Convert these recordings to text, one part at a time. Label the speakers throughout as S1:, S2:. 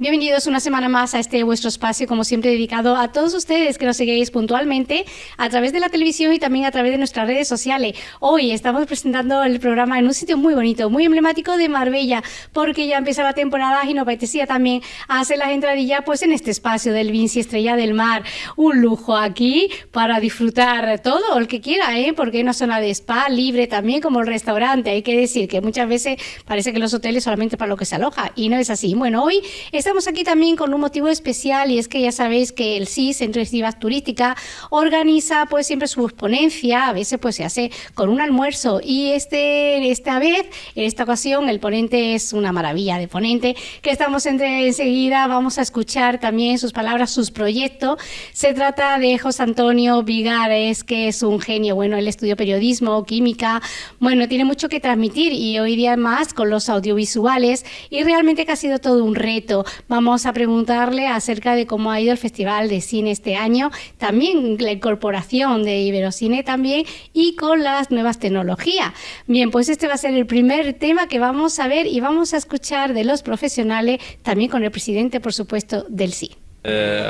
S1: Bienvenidos una semana más a este vuestro espacio, como siempre dedicado a todos ustedes que nos seguís puntualmente a través de la televisión y también a través de nuestras redes sociales. Hoy estamos presentando el programa en un sitio muy bonito, muy emblemático de Marbella, porque ya empieza la temporada y nos apetecía también hacer las entradillas pues en este espacio del Vinci Estrella del Mar. Un lujo aquí para disfrutar todo el que quiera, ¿eh? porque hay una zona de spa libre también como el restaurante. Hay que decir que muchas veces parece que los hoteles solamente para lo que se aloja y no es así. Bueno, hoy Estamos aquí también con un motivo especial y es que ya sabéis que el CIS, Centro de Actividad Turística, organiza pues siempre su ponencia, a veces pues se hace con un almuerzo y este esta vez, en esta ocasión, el ponente es una maravilla de ponente que estamos entre, enseguida, vamos a escuchar también sus palabras, sus proyectos. Se trata de José Antonio Vigares, que es un genio, bueno, él estudió periodismo, química, bueno, tiene mucho que transmitir y hoy día más con los audiovisuales y realmente que ha sido todo un reto. Vamos a preguntarle acerca de cómo ha ido el Festival de Cine este año, también la incorporación de Iberocine también y con las nuevas tecnologías. Bien, pues este va a ser el primer tema que vamos a ver y vamos a escuchar de los profesionales, también con el presidente, por supuesto, del CI.
S2: Eh,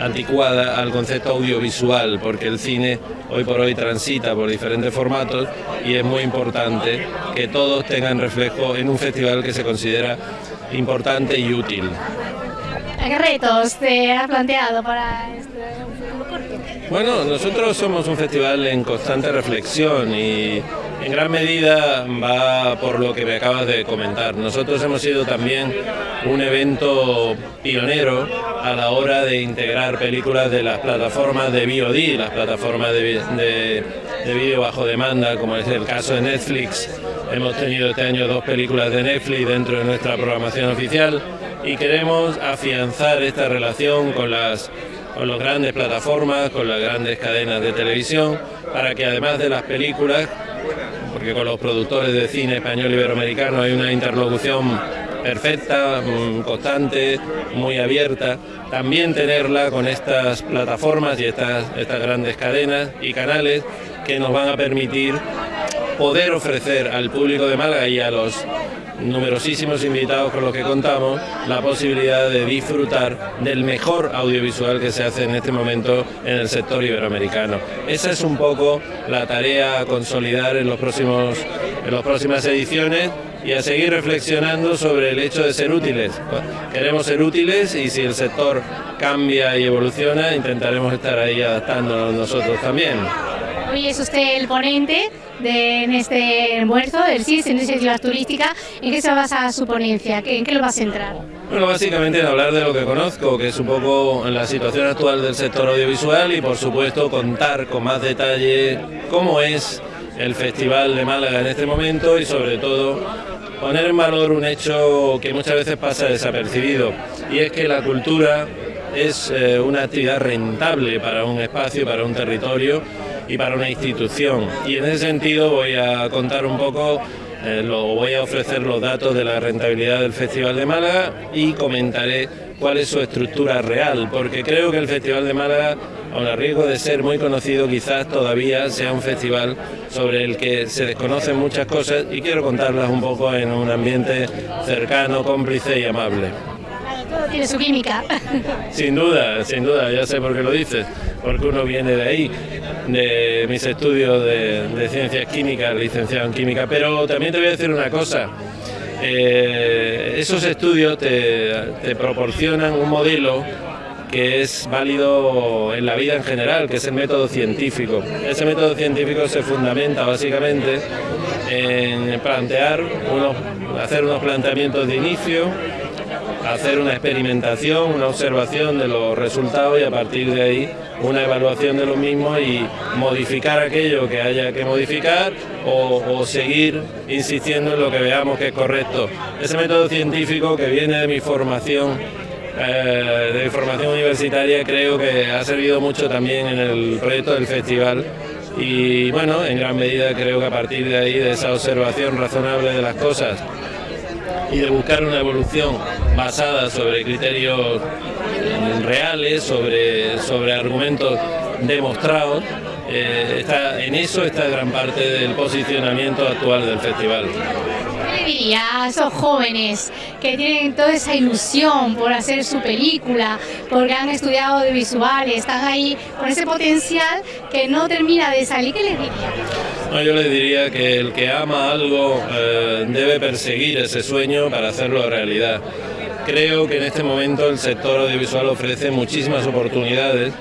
S2: anticuada al concepto audiovisual, porque el cine hoy por hoy transita por diferentes formatos y es muy importante que todos tengan reflejo en un festival que se considera importante y útil.
S1: ¿Qué retos te has planteado para este corto?
S2: Bueno, nosotros somos un festival en constante reflexión y en gran medida va por lo que me acabas de comentar. Nosotros hemos sido también un evento pionero a la hora de integrar películas de las plataformas de VOD, las plataformas de, de, de vídeo bajo demanda, como es el caso de Netflix. Hemos tenido este año dos películas de Netflix dentro de nuestra programación oficial y queremos afianzar esta relación con las con las grandes plataformas, con las grandes cadenas de televisión, para que además de las películas, porque con los productores de cine español iberoamericano hay una interlocución perfecta, mm, constante, muy abierta, también tenerla con estas plataformas y estas, estas grandes cadenas y canales que nos van a permitir poder ofrecer al público de Málaga y a los numerosísimos invitados con los que contamos la posibilidad de disfrutar del mejor audiovisual que se hace en este momento en el sector iberoamericano. Esa es un poco la tarea a consolidar en, los próximos, en las próximas ediciones y a seguir reflexionando sobre el hecho de ser útiles. Queremos ser útiles y si el sector cambia y evoluciona, intentaremos estar ahí adaptándonos nosotros también.
S1: Hoy es usted el ponente de, en este almuerzo del CIS, en iniciativa turística. ¿En qué se basa su ponencia? ¿En qué lo va a centrar?
S2: Bueno, básicamente en hablar de lo que conozco, que es un poco la situación actual del sector audiovisual y por supuesto contar con más detalle cómo es el Festival de Málaga en este momento y sobre todo poner en valor un hecho que muchas veces pasa desapercibido y es que la cultura es eh, una actividad rentable para un espacio, para un territorio y para una institución. Y en ese sentido voy a contar un poco, eh, lo, voy a ofrecer los datos de la rentabilidad del Festival de Málaga y comentaré cuál es su estructura real, porque creo que el Festival de Málaga, aun a riesgo de ser muy conocido, quizás todavía sea un festival sobre el que se desconocen muchas cosas y quiero contarlas un poco en un ambiente cercano, cómplice y amable.
S1: Tiene su química.
S2: Sin duda, sin duda, ya sé por qué lo dices, porque uno viene de ahí, de mis estudios de, ciencias químicas, licenciado en química, pero también te voy a decir una cosa. Eh, esos estudios te, te proporcionan un modelo que es válido en la vida en general, que es el método científico. Ese método científico se fundamenta básicamente en plantear unos, hacer unos planteamientos de inicio, hacer una experimentación, una observación de los resultados y a partir de ahí una evaluación de lo mismo y modificar aquello que haya que modificar o, seguir insistiendo en lo que veamos que es correcto. Ese método científico que viene de mi formación eh, de formación universitaria creo que ha servido mucho también en el proyecto del festival y bueno, en gran medida creo que a partir de ahí, de esa observación razonable de las cosas y de buscar una evolución basada sobre criterios reales, sobre, sobre argumentos demostrados, eh, está, en eso está gran parte del posicionamiento actual del festival.
S1: diría a esos jóvenes que tienen toda esa ilusión por hacer su película, porque han estudiado audiovisuales, están ahí con ese potencial que no termina de salir? ¿Qué les diría?
S2: Yo les diría que el que ama algo eh, debe perseguir ese sueño para hacerlo realidad. Creo que en este momento el sector audiovisual ofrece muchísimas oportunidades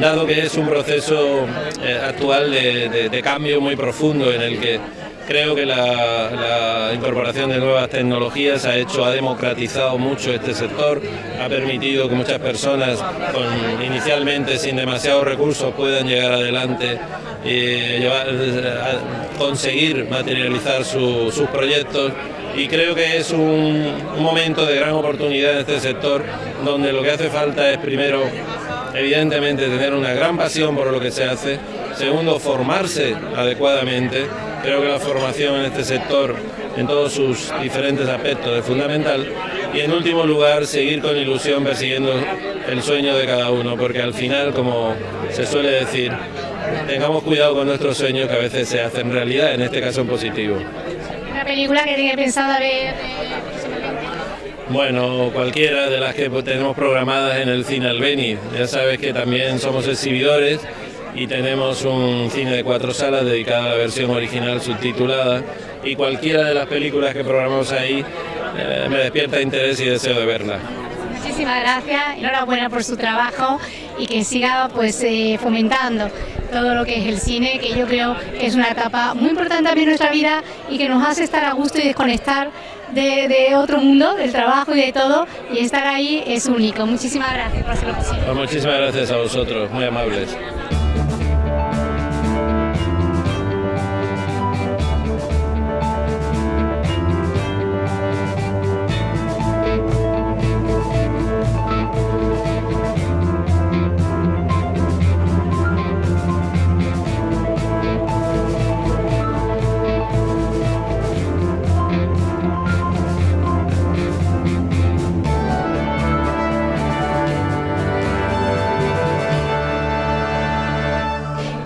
S2: dado que es un proceso eh, actual de, cambio muy profundo en el que creo que la, incorporación de nuevas tecnologías ha hecho, ha democratizado mucho este sector, ha permitido que muchas personas con, inicialmente sin demasiados recursos puedan llegar adelante y conseguir materializar sus proyectos. Y creo que es un, un momento de gran oportunidad en este sector donde lo que hace falta es primero evidentemente tener una gran pasión por lo que se hace, segundo, formarse adecuadamente, creo que la formación en este sector en todos sus diferentes aspectos es fundamental y en último lugar seguir con ilusión persiguiendo el sueño de cada uno, porque al final, como se suele decir, tengamos cuidado con nuestros sueños que a veces se hacen realidad, en este caso en positivo.
S1: ¿Una película que tiene pensado ver?
S2: Bueno, cualquiera de las que tenemos programadas en el Cine Albeni. Ya sabes que también somos exhibidores y tenemos un cine de cuatro salas dedicado a la versión original subtitulada y cualquiera de las películas que programamos ahí eh, me despierta interés y deseo de verla.
S1: Muchísimas gracias, enhorabuena por su trabajo y que siga pues eh, fomentando todo lo que es el cine, que yo creo que es una etapa muy importante también en nuestra vida y que nos hace estar a gusto y desconectar de, otro mundo, del trabajo y de todo, y estar ahí es único. Muchísimas gracias por hacerlo posible.
S2: Pues muchísimas gracias a vosotros, muy amables.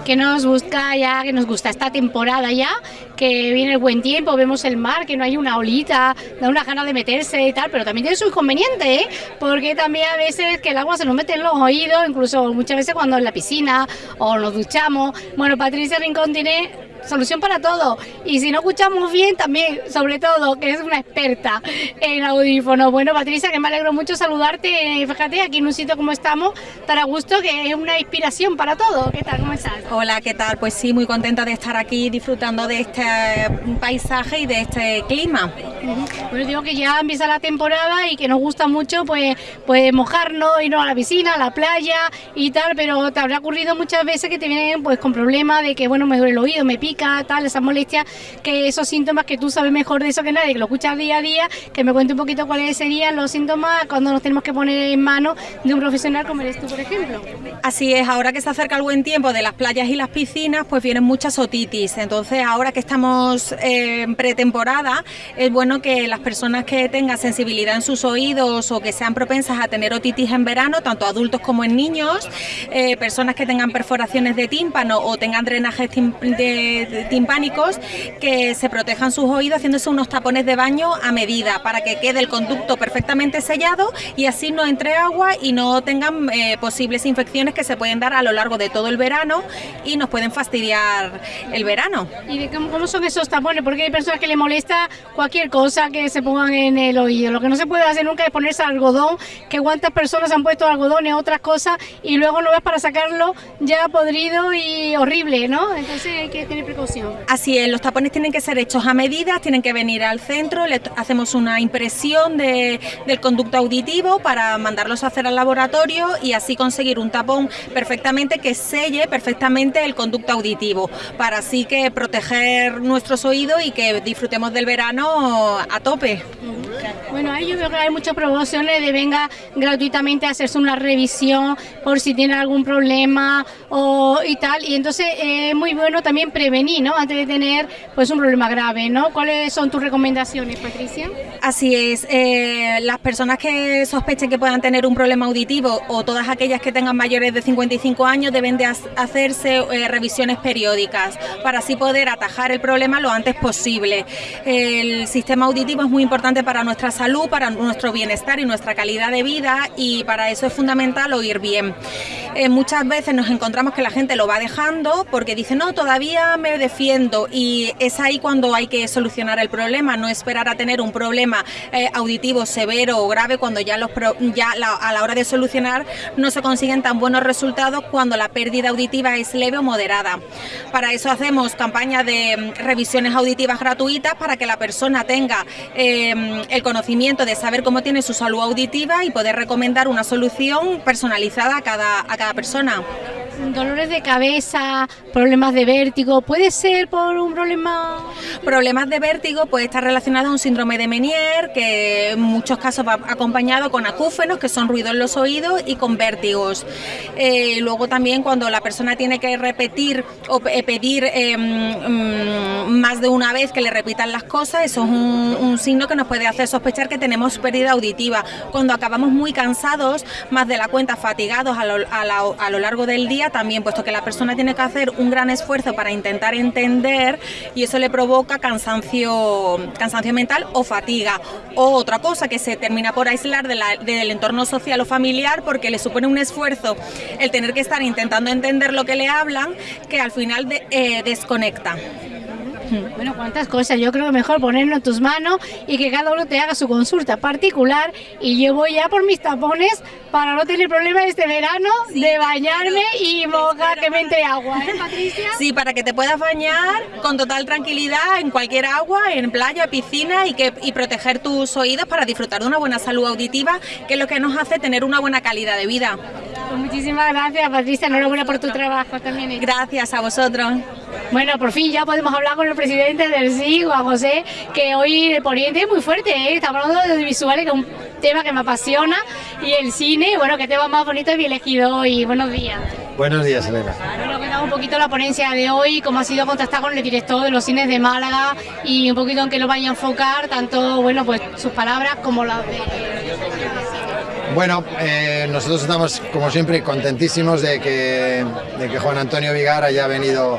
S1: Que nos gusta ya, que nos gusta esta temporada ya, que viene el buen tiempo, vemos el mar, que no hay una olita, da una gana de meterse y tal, pero también tiene su inconveniente, ¿eh? porque también a veces que el agua se nos mete en los oídos, incluso muchas veces cuando en la piscina o nos duchamos. Bueno, Patricia Rincón tiene solución para todo. Y si no escuchamos bien, también, sobre todo, que es una experta en audífonos. Bueno, Patricia, que me alegro mucho saludarte. Fíjate, aquí en un sitio como estamos, tan a gusto, que es una inspiración para todo. ¿Qué tal? ¿Cómo estás?
S3: Hola, ¿qué tal? Pues sí, muy contenta de estar aquí disfrutando de este paisaje y de este clima.
S1: Bueno, digo que ya empieza la temporada y que nos gusta mucho pues, pues mojarnos, irnos a la piscina, a la playa y tal, pero te habrá ocurrido muchas veces que te vienen pues con problemas de que, bueno, me duele el oído, me pica tal, esas molestias, que esos síntomas que tú sabes mejor de eso que nadie, que lo escuchas día a día, que me cuente un poquito cuáles serían los síntomas cuando nos tenemos que poner en manos de un profesional como eres tú, por ejemplo.
S3: Así es, ahora que se acerca el buen tiempo de las playas y las piscinas, pues vienen muchas otitis. Entonces, ahora que estamos en pretemporada, es bueno que las personas que tengan sensibilidad en sus oídos o que sean propensas a tener otitis en verano, tanto adultos como en niños, eh, personas que tengan perforaciones de tímpano o tengan drenajes de, timpánicos que se protejan sus oídos haciéndose unos tapones de baño a medida para que quede el conducto perfectamente sellado y así no entre agua y no tengan eh, posibles infecciones que se pueden dar a lo largo de todo el verano y nos pueden fastidiar el verano.
S1: ¿Y cómo, son esos tapones? Porque hay personas que le molesta cualquier cosa que se pongan en el oído. Lo que no se puede hacer nunca es ponerse algodón, que cuántas personas han puesto algodón y otras cosas y luego lo ves para sacarlo ya podrido y horrible, ¿no? Entonces hay que tener precaución.
S3: Así es, los tapones tienen que ser hechos a medida, tienen que venir al centro, le hacemos una impresión de, del conducto auditivo para mandarlos a hacer al laboratorio y así conseguir un tapón perfectamente que selle perfectamente el conducto auditivo, para así que proteger nuestros oídos y que disfrutemos del verano a tope.
S1: Bueno, ahí yo veo que hay muchas promociones de venga gratuitamente a hacerse una revisión por si tiene algún problema o y tal. Y entonces es muy bueno también prevenir, ¿no? Antes de tener pues un problema grave, ¿no? ¿Cuáles son tus recomendaciones, Patricia?
S3: Así es. Eh, las personas que sospechen que puedan tener un problema auditivo o todas aquellas que tengan mayores de 55 años deben de hacerse eh, revisiones periódicas para así poder atajar el problema lo antes posible. El sistema auditivo es muy importante para nuestra salud, para nuestro bienestar y nuestra calidad de vida y para eso es fundamental oír bien. Eh, muchas veces nos encontramos que la gente lo va dejando porque dice, no, todavía me defiendo y es ahí cuando hay que solucionar el problema, no esperar a tener un problema eh, auditivo severo o grave cuando ya, los ya a la hora de solucionar no se consiguen tan buenos resultados cuando la pérdida auditiva es leve o moderada. Para eso hacemos campañas de mm, revisiones auditivas gratuitas para que la persona tenga em, el conocimiento de saber cómo tiene su salud auditiva y poder recomendar una solución personalizada a cada, a cada persona.
S1: Dolores de cabeza, problemas de vértigo, ¿puede ser por un problema?
S3: Problemas de vértigo puede estar relacionado a un síndrome de Menier, que en muchos casos va acompañado con acúfenos, que son ruidos en los oídos, y con vértigos. Eh, luego también cuando la persona tiene que repetir o pedir em, mm, más de una vez que le repitan las cosas, eso es un, signo que nos puede hacer sospechar que tenemos pérdida auditiva. Cuando acabamos muy cansados, más de la cuenta fatigados a lo largo del día, también, puesto que la persona tiene que hacer un gran esfuerzo para intentar entender y eso le provoca cansancio, cansancio mental o fatiga. O otra cosa que se termina por aislar del entorno social o familiar porque le supone un esfuerzo el tener que estar intentando entender lo que le hablan que al final eh, desconecta.
S1: Bueno, cuántas cosas. Yo creo que mejor ponerlo en tus manos y que cada uno te haga su consulta particular. Y yo voy ya por mis tapones para no tener problema este verano de bañarme y mojar que me entre agua, ¿eh, Patricia?
S3: Sí, para que te puedas bañar con total tranquilidad en cualquier agua, en playa, piscina y, que, y proteger tus oídos para disfrutar de una buena salud auditiva, que es lo que nos hace tener una buena calidad de vida.
S1: Pues muchísimas gracias, Patricia. Enhorabuena por tu trabajo también.
S3: Gracias a vosotros.
S1: Bueno, por fin ya podemos hablar con el presidente del SIG, Juan José, que hoy el Poniente es muy fuerte, ¿eh? estamos hablando de audiovisuales, que es un tema que me apasiona, y el cine, bueno, qué tema más bonito y elegido hoy. Buenos días.
S4: Buenos días, Elena.
S1: Bueno, cuéntame un poquito la ponencia de hoy, cómo ha sido contactar con el director de los cines de Málaga y un poquito en qué lo vaya a enfocar, tanto, bueno, pues sus palabras como las de...
S4: Bueno, eh, nosotros estamos, como siempre, contentísimos de que, de que Juan Antonio Vigar haya venido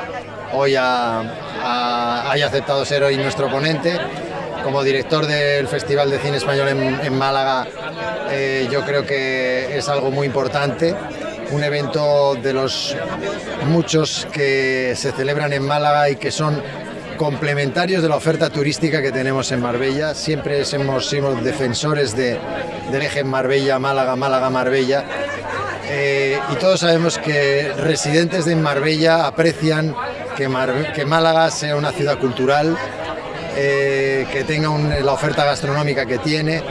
S4: hoy haya aceptado ser hoy nuestro ponente. Como director del Festival de Cine Español en, Málaga, eh, yo creo que es algo muy importante. Un evento de los muchos que se celebran en Málaga y que son complementarios de la oferta turística que tenemos en Marbella. Siempre hemos sido defensores de, del eje Marbella, Málaga, Málaga, Marbella. Eh, y todos sabemos que residentes de Marbella aprecian que, Málaga sea una ciudad cultural, eh, que tenga la oferta gastronómica que tiene,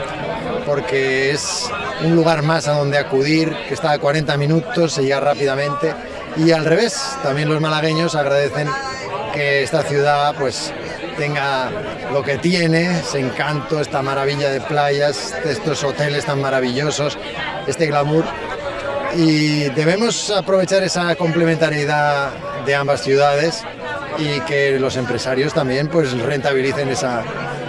S4: porque es un lugar más a donde acudir, que está a 40 minutos, se llega rápidamente. Y al revés, también los malagueños agradecen que esta ciudad pues tenga lo que tiene, ese encanto, esta maravilla de playas, estos hoteles tan maravillosos, este glamour. Y debemos aprovechar esa complementariedad de ambas ciudades y que los empresarios también pues rentabilicen esa,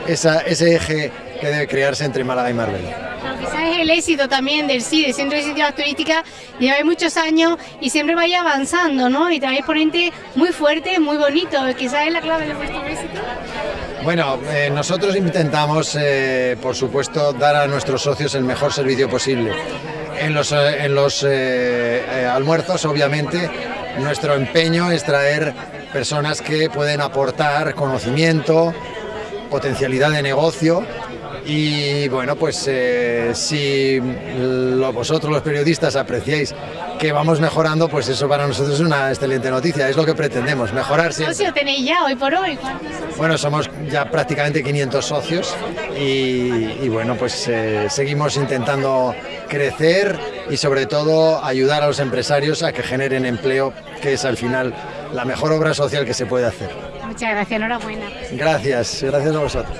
S4: ese eje que debe crearse entre Málaga y Marbella.
S1: Quizás es el éxito también del CIDE, Centro de Iniciativas Turísticas, lleva muchos años y siempre vaya avanzando, ¿no? Y trae ponente muy fuerte, muy bonito, quizás es la clave de vuestro éxito.
S4: Bueno, eh, nosotros intentamos, eh, por supuesto, dar a nuestros socios el mejor servicio posible. En los, eh, en los almuerzos, obviamente, nuestro empeño es traer personas que pueden aportar conocimiento, potencialidad de negocio y bueno, pues eh, si vosotros los periodistas apreciáis que vamos mejorando, pues eso para nosotros es una excelente noticia, es lo que pretendemos, mejorar siempre.
S1: ¿Cuántos tenéis ya hoy por hoy?
S4: Bueno, somos ya prácticamente 500 socios y, bueno, pues eh, seguimos intentando crecer y sobre todo ayudar a los empresarios a que generen empleo, que es al final la mejor obra social que se puede hacer.
S1: Muchas gracias, enhorabuena.
S4: Gracias, gracias a vosotros.